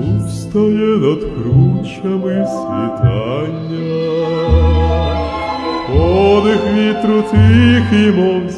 Устає над кручами світання, подих вітру тихий, мов